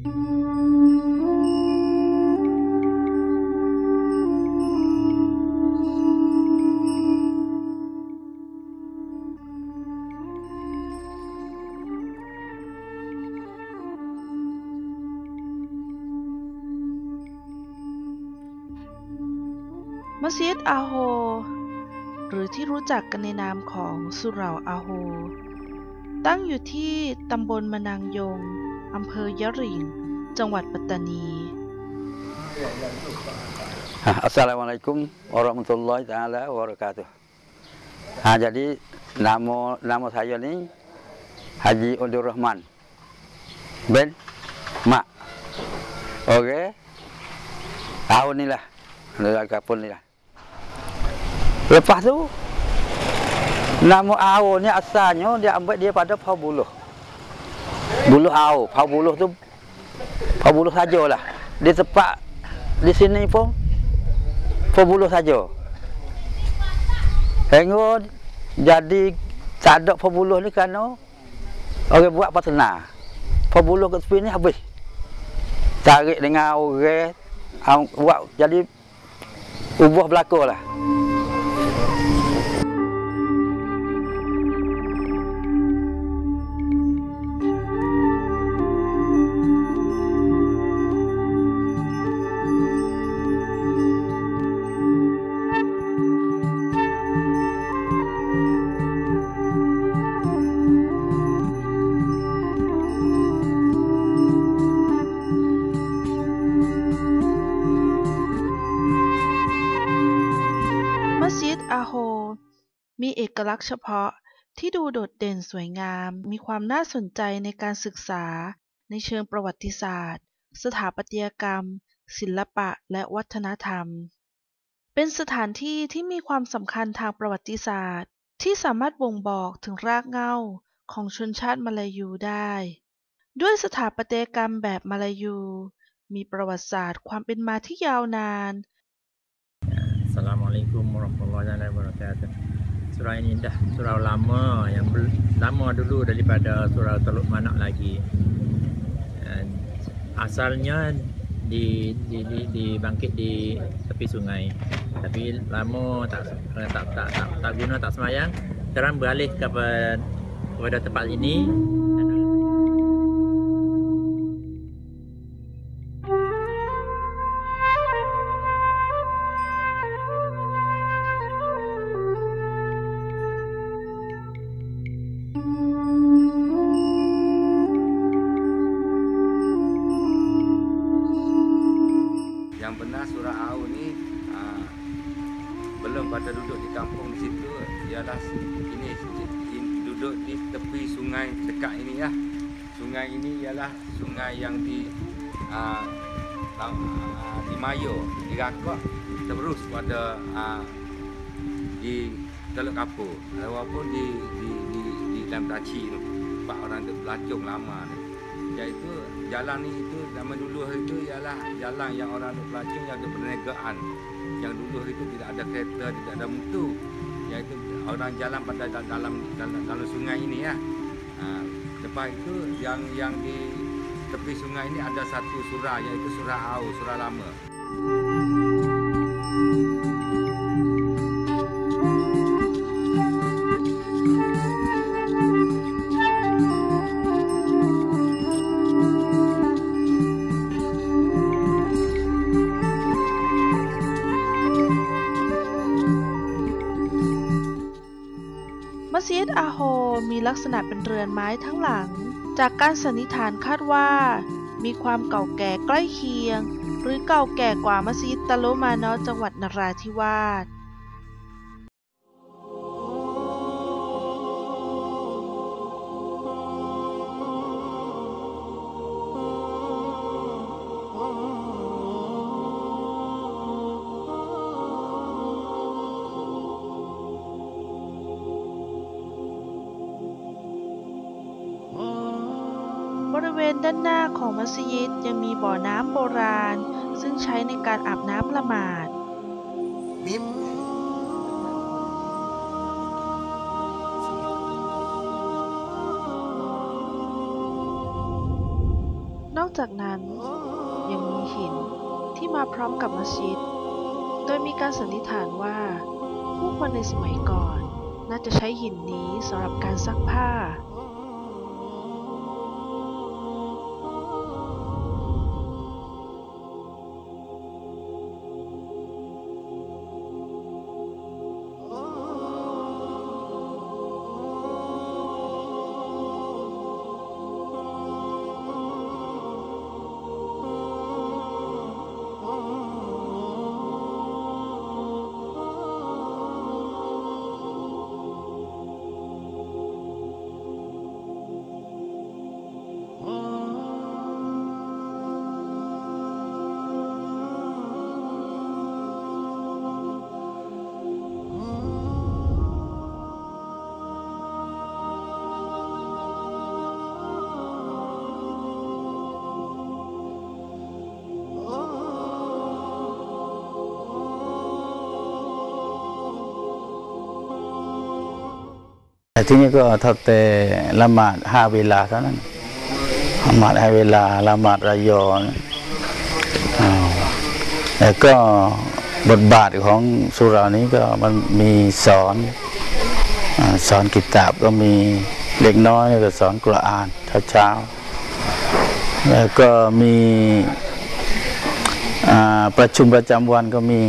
มัสยิดอาโฮ หรือที่รู้จักกันในนามของสุเหร่าอาโฮ ตั้งอยู่ที่ตำบลมะนางยง อำเภอยะหริ่งจังหวัดปัตตานี Assalamualaikum warahmatullahi taala wabarakatuh. Ha, jadi nama nama saya ni Haji Undur Rahman bin Mak. Okey. Tahun ni lah. Dalam kapal ni lah. Lepas tu nama Ao ni asalnya dia ambil dia pada Pau Buluh. Buluh Ao, Pau Buluh tu Pau Buluh sajalah. Di tempat di sini pun Pembuluh saja. Hingga jadi tak ada pembuluh ni kerana orang buat patena. Pembuluh kat tepi ni habis. Tarik dengan orang buat jadi ubah belaka lah. เอกลักษณ์เฉพาะที่ดูโดดเด่นสวยงาม มีความน่าสนใจในการศึกษา ในเชิงประวัติศาสตร์ สถาปัตยกรรม ศิลปะ และวัฒนธรรม เป็นสถานที่ที่มีความสำคัญทางประวัติศาสตร์ ที่สามารถบ่งบอกถึงรากเหง้าของชนชาติมาลายูได้ ด้วยสถาปัตยกรรมแบบมาลายู มีประวัติศาสตร์ความเป็นมาที่ยาวนาน Assalamualaikum warahmatullahi wabarakatuh. Surau ini dah surau lama yang lama dulu daripada surau Teluk Manak lagi. Dan asalnya di, di, di, dibangkit di tepi sungai. Tapi lama tak tak tak, tak, tak guna tak semayang. Sekarang beralih kepada kepada tempat ini. Sungai dekat ini ya. Sungai ini ialah sungai yang di aa, di Mayo, di Rakok terus pada aa, di Teluk Kapur. Walaupun di di di, di dalam Taci tu tempat orang tu pelacung lama ni. Iaitu jalan ni itu zaman dulu itu ialah jalan yang orang duk pelacung yang ada perniagaan. Yang dulu itu tidak ada kereta tidak ada mutu. Iaitu orang jalan pada da- dalam dalam, dalam sungai ini ya ha, lepas itu yang yang di tepi sungai ini ada satu surah iaitu surah Au surah lama ลักษณะเป็นเรือนไม้ทั้งหลัง จากการสันนิษฐานคาดว่า มีความเก่าแก่ใกล้เคียง หรือเก่าแก่กว่ามัสยิดตะโลมานอจังหวัดนราธิวาส ริเวณด้านหน้าของมัสยิดยังมีบ่อน้ำโบราณ ซึ่งใช้ในการอาบน้ำละหมาด นอกจากนั้นยังมีหินที่มาพร้อมกับมัสยิด โดยมีการสันนิษฐานว่า ผู้คนในสมัยก่อน น่าจะใช้หินนี้สำหรับการซักผ้า แต่ที่นี่ก็เท่าแต่ละหมาดห้าเวลาเท่านั้นละหมาดห้าเวลาละหมาดระยอนแล้วก็บทบาทของสุรานี้ก็มันมีสอนอสอนกิตาบก็มีเล็กน้อยก็สอนกุรอานเช้าแล้วก็มีประชุมประจำวันก็มี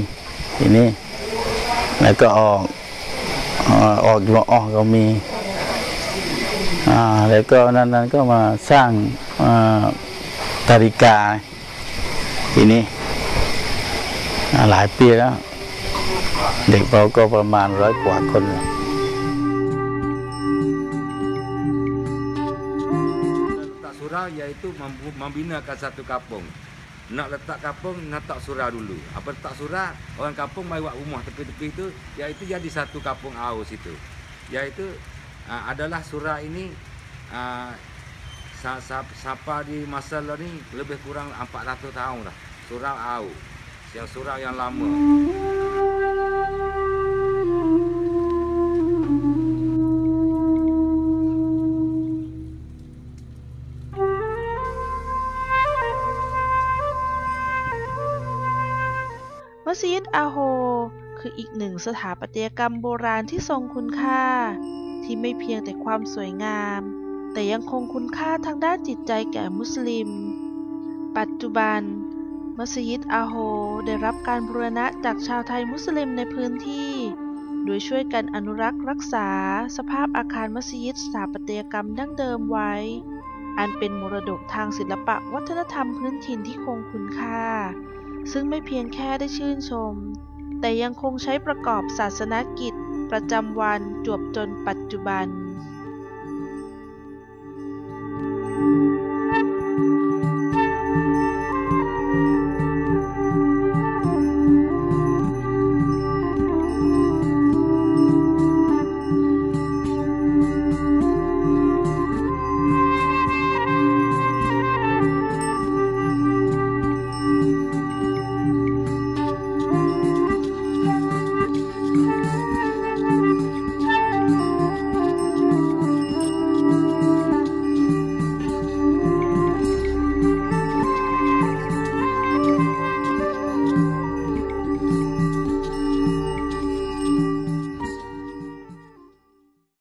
ทีนี้แล้วก็ออก ออกอยู่ออกก็มีอ่าแล้วก็นั้นๆก็มาสร้างตาริกาทีนี้อ่หลายปีแล้ว เด็กเราก็ประมาณร้อยกว่าคนเลย Letak surau iaitu mampu- membinakan satu kampung. Nak letak kampung, nak letak surau dulu. Apa letak surau, orang kampung mai buat rumah tepi-tepi tu, iaitu jadi satu kampung Aus itu. Iaitu uh, adalah surau ini uh, sa, siapa di masa lalu ni lebih kurang 400 tahun dah. Surau Aus. Yang surau yang lama. คืออีกหนึ่งสถาปัตยกรรมโบราณที่ทรงคุณค่า ที่ไม่เพียงแต่ความสวยงาม แต่ยังคงคุณค่าทางด้านจิตใจแก่มุสลิม ปัจจุบัน มัสยิดอาโฮได้รับการบูรณะจากชาวไทยมุสลิมในพื้นที่ โดยช่วยกันอนุรักษ์รักษา สภาพอาคารมัสยิดสถาปัตยกรรมดั้งเดิมไว้ อันเป็นมรดกทางศิลปะวัฒนธรรมพื้นถิ่นที่คงคุณค่า ซึ่งไม่เพียงแค่ได้ชื่นชม แต่ยังคงใช้ประกอบศาสนกิจประจำวันจวบจนปัจจุบัน